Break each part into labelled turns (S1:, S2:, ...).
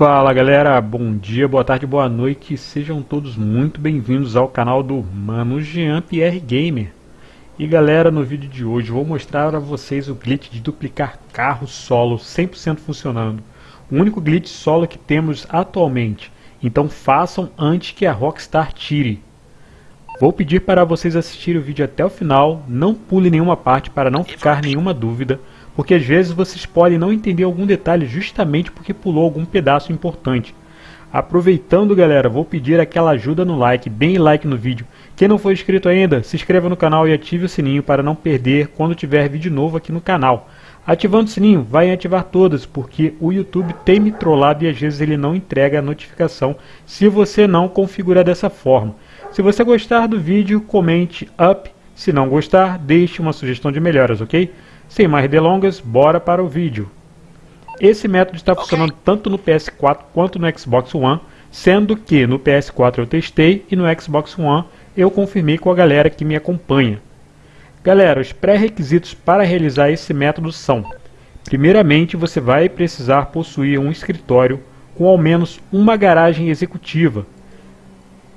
S1: Fala galera, bom dia, boa tarde, boa noite, sejam todos muito bem-vindos ao canal do Mano Jean Pierre Gamer. E galera, no vídeo de hoje vou mostrar a vocês o glitch de duplicar carro solo 100% funcionando. O único glitch solo que temos atualmente, então façam antes que a Rockstar tire. Vou pedir para vocês assistirem o vídeo até o final, não pule nenhuma parte para não ficar nenhuma dúvida porque às vezes vocês podem não entender algum detalhe justamente porque pulou algum pedaço importante. Aproveitando galera, vou pedir aquela ajuda no like, deem like no vídeo. Quem não for inscrito ainda, se inscreva no canal e ative o sininho para não perder quando tiver vídeo novo aqui no canal. Ativando o sininho, vai ativar todas, porque o YouTube tem me trollado e às vezes ele não entrega a notificação se você não configurar dessa forma. Se você gostar do vídeo, comente up. Se não gostar, deixe uma sugestão de melhoras, ok? Sem mais delongas, bora para o vídeo. Esse método está funcionando tanto no PS4 quanto no Xbox One, sendo que no PS4 eu testei e no Xbox One eu confirmei com a galera que me acompanha. Galera, os pré-requisitos para realizar esse método são Primeiramente, você vai precisar possuir um escritório com ao menos uma garagem executiva.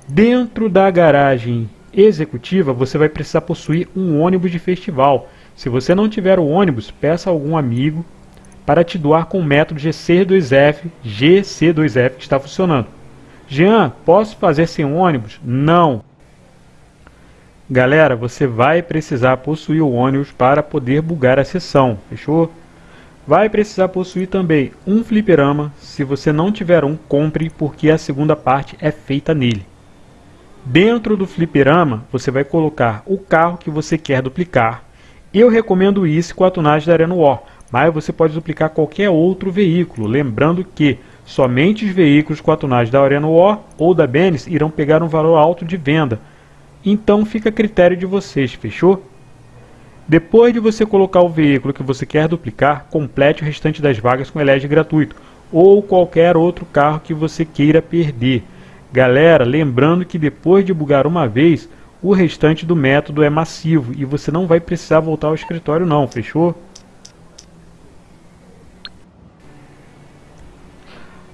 S1: Dentro da garagem executiva, você vai precisar possuir um ônibus de festival, se você não tiver o ônibus, peça a algum amigo para te doar com o método GC2F, GC2F que está funcionando. Jean, posso fazer sem ônibus? Não. Galera, você vai precisar possuir o ônibus para poder bugar a sessão, fechou? Vai precisar possuir também um fliperama, se você não tiver um, compre porque a segunda parte é feita nele. Dentro do fliperama, você vai colocar o carro que você quer duplicar, eu recomendo isso com a tunagem da Arena War, mas você pode duplicar qualquer outro veículo, lembrando que somente os veículos com a tunagem da Arena War ou da Benes irão pegar um valor alto de venda. Então fica a critério de vocês, fechou? Depois de você colocar o veículo que você quer duplicar, complete o restante das vagas com elege gratuito ou qualquer outro carro que você queira perder. Galera, lembrando que depois de bugar uma vez, o restante do método é massivo e você não vai precisar voltar ao escritório não, fechou?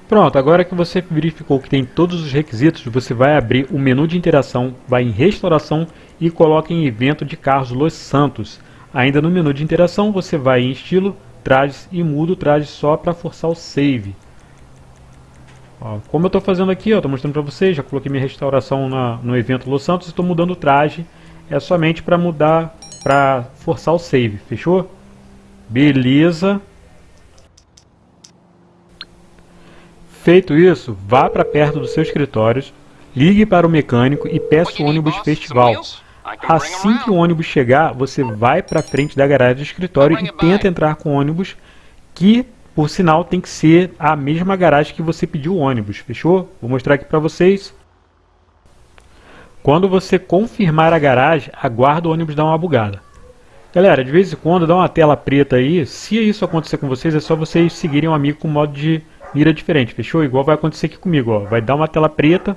S1: Pronto, agora que você verificou que tem todos os requisitos, você vai abrir o menu de interação, vai em restauração e coloca em evento de carros Los Santos. Ainda no menu de interação, você vai em estilo, trajes e muda o traje só para forçar o save. Como eu estou fazendo aqui, estou mostrando para vocês, já coloquei minha restauração na, no evento Los Santos, estou mudando o traje, é somente para mudar, para forçar o save, fechou? Beleza. Feito isso, vá para perto dos seus escritórios, ligue para o mecânico e peça o ônibus festival. Assim que o ônibus chegar, você vai para frente da garagem do escritório e tenta entrar com o ônibus que por sinal, tem que ser a mesma garagem que você pediu o ônibus, fechou? Vou mostrar aqui para vocês. Quando você confirmar a garagem, aguarda o ônibus dar uma bugada. Galera, de vez em quando dá uma tela preta aí. Se isso acontecer com vocês, é só vocês seguirem um amigo com modo de mira diferente, fechou? Igual vai acontecer aqui comigo, ó. Vai dar uma tela preta.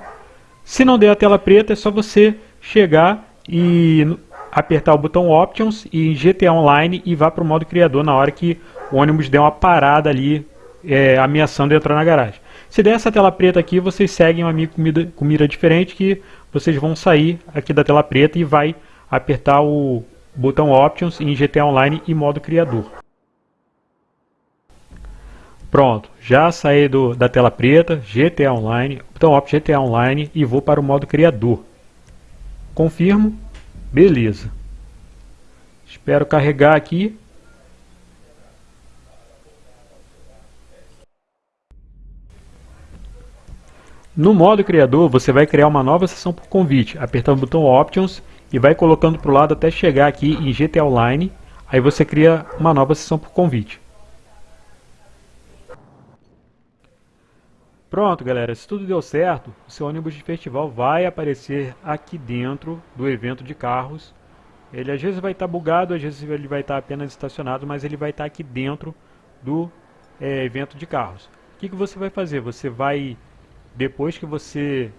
S1: Se não der a tela preta, é só você chegar e apertar o botão Options e em GTA Online e vá para o modo criador na hora que o ônibus der uma parada ali, é, ameaçando entrar na garagem. Se der essa tela preta aqui, vocês seguem um amigo com mira, com mira diferente que vocês vão sair aqui da tela preta e vai apertar o botão Options em GTA Online e modo criador. Pronto, já saí do, da tela preta, GTA Online, botão Options GTA Online e vou para o modo criador. Confirmo, beleza. Espero carregar aqui No modo criador, você vai criar uma nova sessão por convite, apertando o botão Options e vai colocando para o lado até chegar aqui em GTA Online, aí você cria uma nova sessão por convite. Pronto galera, se tudo deu certo, o seu ônibus de festival vai aparecer aqui dentro do evento de carros. Ele às vezes vai estar tá bugado, às vezes ele vai estar tá apenas estacionado, mas ele vai estar tá aqui dentro do é, evento de carros. O que, que você vai fazer? Você vai depois que você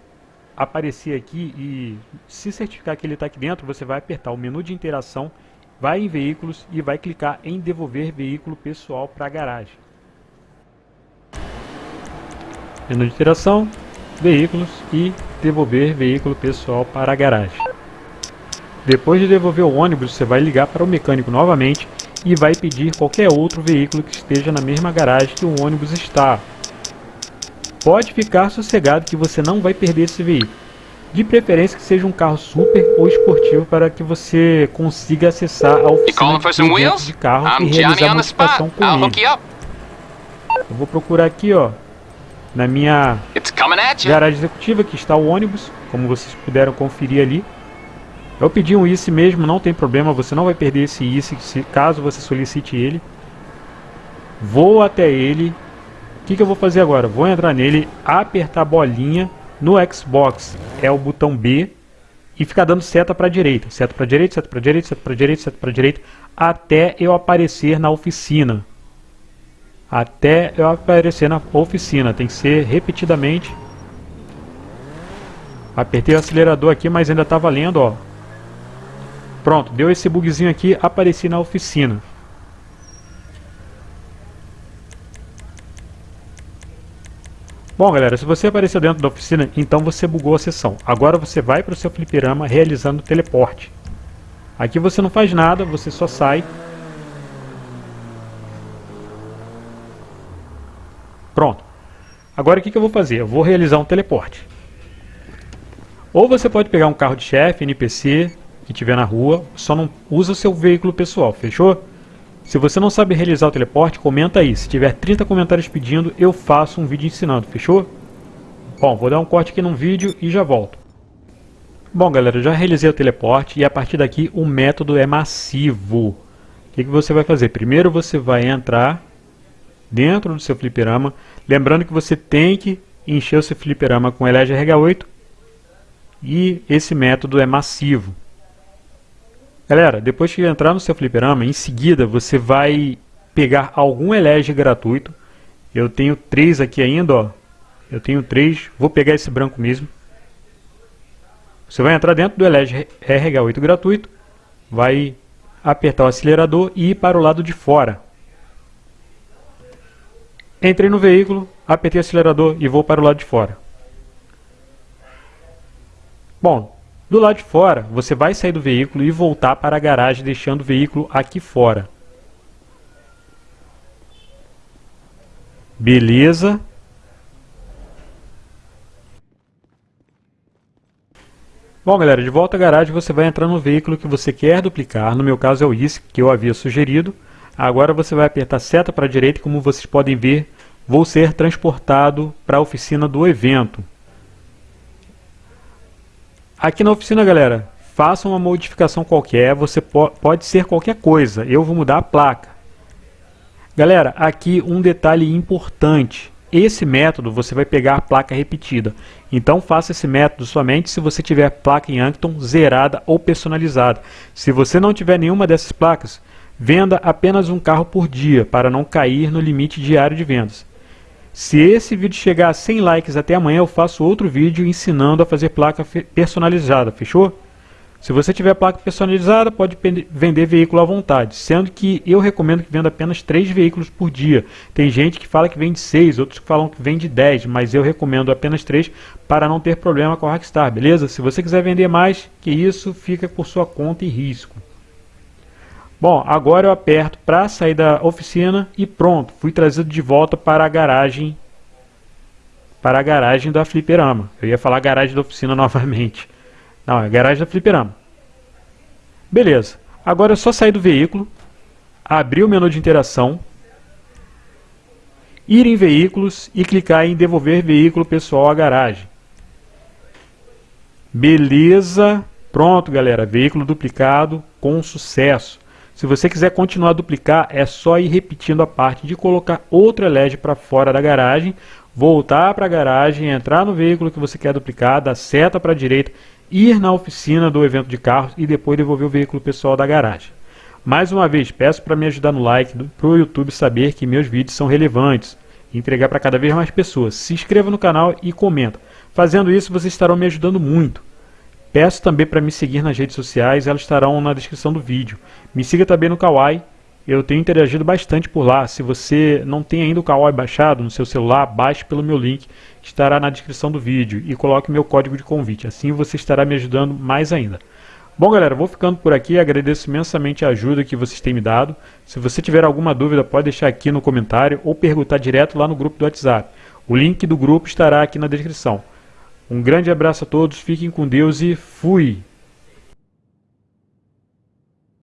S1: aparecer aqui e se certificar que ele está aqui dentro, você vai apertar o menu de interação, vai em veículos e vai clicar em devolver veículo pessoal para a garagem. Menu de interação, veículos e devolver veículo pessoal para a garagem. Depois de devolver o ônibus, você vai ligar para o mecânico novamente e vai pedir qualquer outro veículo que esteja na mesma garagem que o ônibus está. Pode ficar sossegado que você não vai perder esse veículo. De preferência que seja um carro super ou esportivo para que você consiga acessar a oficina de, de carro e realizar a modificação com ele. Eu vou procurar aqui, ó, na minha garagem executiva, que está o ônibus, como vocês puderam conferir ali. Eu pedi um ICE mesmo, não tem problema, você não vai perder esse ICE caso você solicite ele. Vou até ele. O que, que eu vou fazer agora? Vou entrar nele, apertar a bolinha. No Xbox é o botão B e ficar dando seta para a direita. Seta para a direita, seta para a direita, seta para a direita, seta para a direita, até eu aparecer na oficina. Até eu aparecer na oficina. Tem que ser repetidamente. Apertei o acelerador aqui, mas ainda está valendo, ó. Pronto, deu esse bugzinho aqui, apareci na oficina. Bom galera, se você apareceu dentro da oficina, então você bugou a sessão. Agora você vai para o seu fliperama realizando o teleporte. Aqui você não faz nada, você só sai. Pronto. Agora o que, que eu vou fazer? Eu vou realizar um teleporte. Ou você pode pegar um carro de chefe, NPC, que tiver na rua, só não usa o seu veículo pessoal, fechou? Se você não sabe realizar o teleporte, comenta aí. Se tiver 30 comentários pedindo, eu faço um vídeo ensinando, fechou? Bom, vou dar um corte aqui no vídeo e já volto. Bom galera, já realizei o teleporte e a partir daqui o método é massivo. O que, que você vai fazer? Primeiro você vai entrar dentro do seu fliperama, lembrando que você tem que encher o seu fliperama com LGRH8 e esse método é massivo. Galera, depois que entrar no seu fliperama, em seguida você vai pegar algum elege gratuito. Eu tenho três aqui ainda, ó. Eu tenho três, vou pegar esse branco mesmo. Você vai entrar dentro do elege RH8 gratuito, vai apertar o acelerador e ir para o lado de fora. Entrei no veículo, apertei o acelerador e vou para o lado de fora. Bom, do lado de fora, você vai sair do veículo e voltar para a garagem deixando o veículo aqui fora. Beleza. Bom galera, de volta à garagem você vai entrar no veículo que você quer duplicar, no meu caso é o ICE que eu havia sugerido. Agora você vai apertar seta para a direita como vocês podem ver, vou ser transportado para a oficina do evento. Aqui na oficina, galera, faça uma modificação qualquer, você po pode ser qualquer coisa, eu vou mudar a placa. Galera, aqui um detalhe importante, esse método você vai pegar a placa repetida, então faça esse método somente se você tiver placa em Ankton zerada ou personalizada. Se você não tiver nenhuma dessas placas, venda apenas um carro por dia para não cair no limite diário de vendas. Se esse vídeo chegar a 100 likes até amanhã, eu faço outro vídeo ensinando a fazer placa personalizada, fechou? Se você tiver placa personalizada, pode vender veículo à vontade, sendo que eu recomendo que venda apenas 3 veículos por dia. Tem gente que fala que vende 6, outros que falam que vende 10, mas eu recomendo apenas 3 para não ter problema com a Rockstar, beleza? Se você quiser vender mais que isso, fica por sua conta e risco. Bom, agora eu aperto para sair da oficina e pronto, fui trazido de volta para a garagem para a garagem da fliperama. Eu ia falar garagem da oficina novamente. Não, é garagem da fliperama. Beleza. Agora é só sair do veículo, abrir o menu de interação, ir em veículos e clicar em devolver veículo pessoal à garagem. Beleza. Pronto, galera. Veículo duplicado com sucesso. Se você quiser continuar a duplicar, é só ir repetindo a parte de colocar outro LED para fora da garagem, voltar para a garagem, entrar no veículo que você quer duplicar, dar seta para a direita, ir na oficina do evento de carros e depois devolver o veículo pessoal da garagem. Mais uma vez, peço para me ajudar no like, para o YouTube saber que meus vídeos são relevantes e entregar para cada vez mais pessoas. Se inscreva no canal e comenta. Fazendo isso, vocês estarão me ajudando muito. Peço também para me seguir nas redes sociais, elas estarão na descrição do vídeo. Me siga também no Kawaii Eu tenho interagido bastante por lá. Se você não tem ainda o Kawaii baixado no seu celular, baixe pelo meu link estará na descrição do vídeo e coloque meu código de convite. Assim você estará me ajudando mais ainda. Bom galera, vou ficando por aqui, agradeço imensamente a ajuda que vocês têm me dado. Se você tiver alguma dúvida pode deixar aqui no comentário ou perguntar direto lá no grupo do WhatsApp. O link do grupo estará aqui na descrição. Um grande abraço a todos, fiquem com Deus e fui!